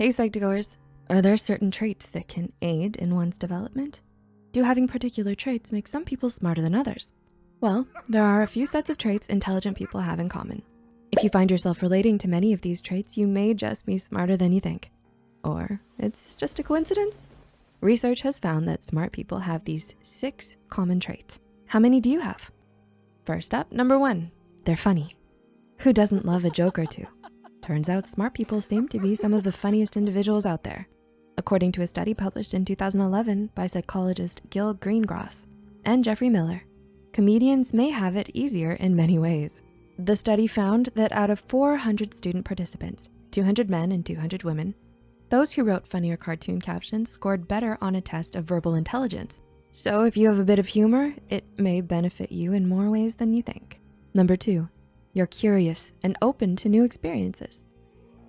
Hey Psych2Goers, are there certain traits that can aid in one's development? Do having particular traits make some people smarter than others? Well, there are a few sets of traits intelligent people have in common. If you find yourself relating to many of these traits, you may just be smarter than you think. Or it's just a coincidence. Research has found that smart people have these six common traits. How many do you have? First up, number one, they're funny. Who doesn't love a joke or two? Turns out smart people seem to be some of the funniest individuals out there. According to a study published in 2011 by psychologist Gil Greengross and Geoffrey Miller, comedians may have it easier in many ways. The study found that out of 400 student participants, 200 men and 200 women, those who wrote funnier cartoon captions scored better on a test of verbal intelligence. So if you have a bit of humor, it may benefit you in more ways than you think. Number two, you're curious and open to new experiences.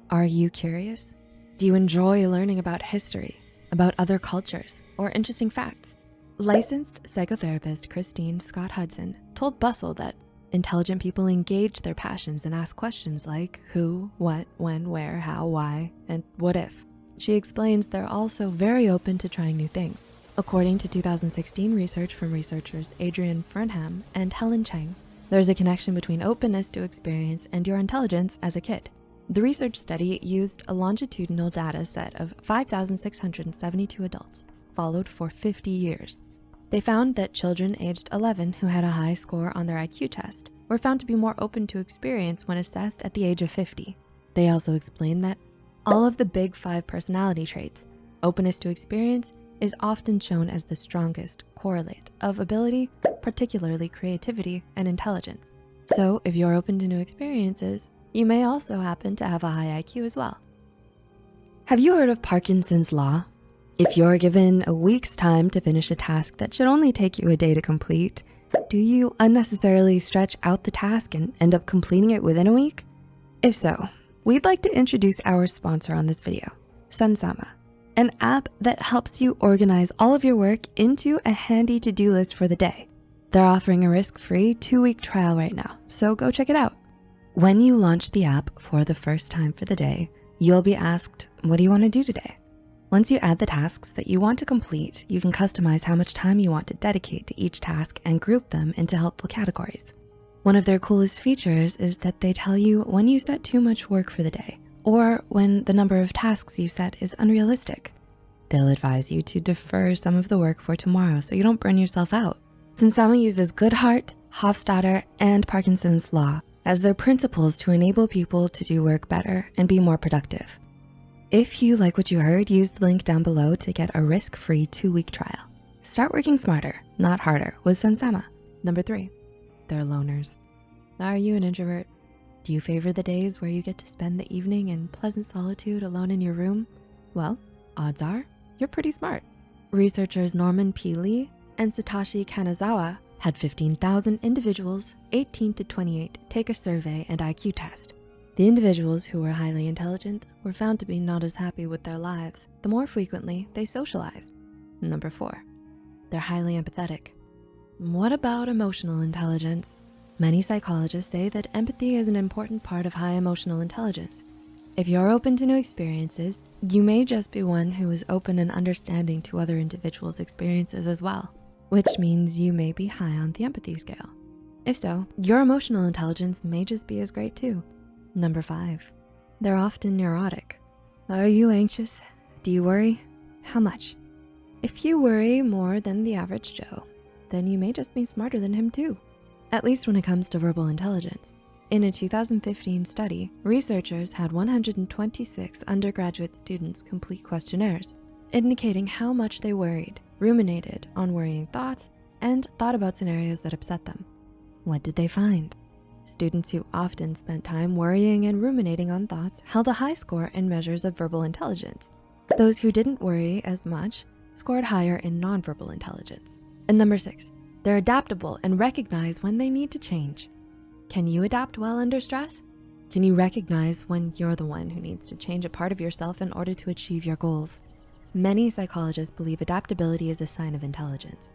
Are you curious? Do you enjoy learning about history, about other cultures, or interesting facts? Licensed psychotherapist Christine Scott Hudson told Bustle that intelligent people engage their passions and ask questions like who, what, when, where, how, why, and what if. She explains they're also very open to trying new things. According to 2016 research from researchers Adrian Furnham and Helen Cheng, there's a connection between openness to experience and your intelligence as a kid. The research study used a longitudinal data set of 5,672 adults, followed for 50 years. They found that children aged 11 who had a high score on their IQ test were found to be more open to experience when assessed at the age of 50. They also explained that all of the big five personality traits, openness to experience, is often shown as the strongest correlate of ability, particularly creativity and intelligence. So if you're open to new experiences, you may also happen to have a high IQ as well. Have you heard of Parkinson's law? If you're given a week's time to finish a task that should only take you a day to complete, do you unnecessarily stretch out the task and end up completing it within a week? If so, we'd like to introduce our sponsor on this video, Sunsama an app that helps you organize all of your work into a handy to-do list for the day. They're offering a risk-free two-week trial right now, so go check it out. When you launch the app for the first time for the day, you'll be asked, what do you wanna do today? Once you add the tasks that you want to complete, you can customize how much time you want to dedicate to each task and group them into helpful categories. One of their coolest features is that they tell you when you set too much work for the day or when the number of tasks you set is unrealistic. They'll advise you to defer some of the work for tomorrow so you don't burn yourself out. Sunsama uses Goodhart, Hofstadter, and Parkinson's Law as their principles to enable people to do work better and be more productive. If you like what you heard, use the link down below to get a risk-free two-week trial. Start working smarter, not harder with Sunsama. Number three, they're loners. Are you an introvert? Do you favor the days where you get to spend the evening in pleasant solitude alone in your room? Well, odds are you're pretty smart. Researchers Norman P. And Satoshi Kanazawa had 15,000 individuals, 18 to 28, take a survey and IQ test. The individuals who were highly intelligent were found to be not as happy with their lives the more frequently they socialized. Number four, they're highly empathetic. What about emotional intelligence? Many psychologists say that empathy is an important part of high emotional intelligence. If you're open to new experiences, you may just be one who is open and understanding to other individuals' experiences as well, which means you may be high on the empathy scale. If so, your emotional intelligence may just be as great too. Number five, they're often neurotic. Are you anxious? Do you worry? How much? If you worry more than the average Joe, then you may just be smarter than him too at least when it comes to verbal intelligence. In a 2015 study, researchers had 126 undergraduate students complete questionnaires, indicating how much they worried, ruminated on worrying thoughts, and thought about scenarios that upset them. What did they find? Students who often spent time worrying and ruminating on thoughts held a high score in measures of verbal intelligence. Those who didn't worry as much scored higher in nonverbal intelligence. And number six, they're adaptable and recognize when they need to change. Can you adapt well under stress? Can you recognize when you're the one who needs to change a part of yourself in order to achieve your goals? Many psychologists believe adaptability is a sign of intelligence.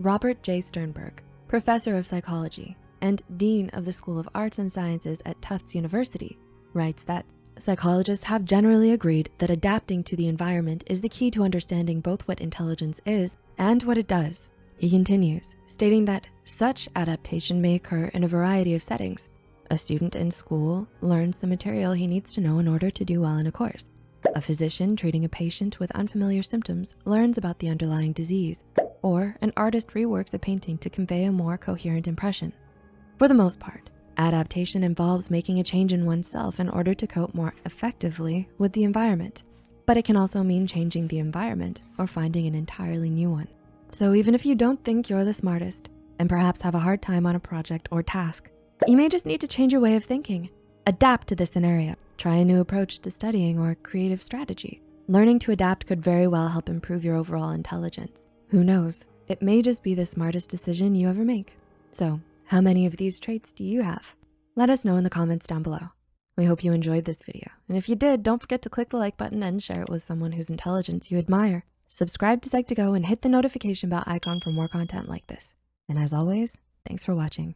Robert J. Sternberg, professor of psychology and dean of the School of Arts and Sciences at Tufts University, writes that Psychologists have generally agreed that adapting to the environment is the key to understanding both what intelligence is and what it does. He continues, stating that such adaptation may occur in a variety of settings. A student in school learns the material he needs to know in order to do well in a course. A physician treating a patient with unfamiliar symptoms learns about the underlying disease, or an artist reworks a painting to convey a more coherent impression. For the most part, adaptation involves making a change in oneself in order to cope more effectively with the environment, but it can also mean changing the environment or finding an entirely new one. So even if you don't think you're the smartest and perhaps have a hard time on a project or task, you may just need to change your way of thinking, adapt to the scenario, try a new approach to studying or creative strategy. Learning to adapt could very well help improve your overall intelligence. Who knows, it may just be the smartest decision you ever make. So how many of these traits do you have? Let us know in the comments down below. We hope you enjoyed this video. And if you did, don't forget to click the like button and share it with someone whose intelligence you admire. Subscribe to Psych2Go and hit the notification bell icon for more content like this. And as always, thanks for watching.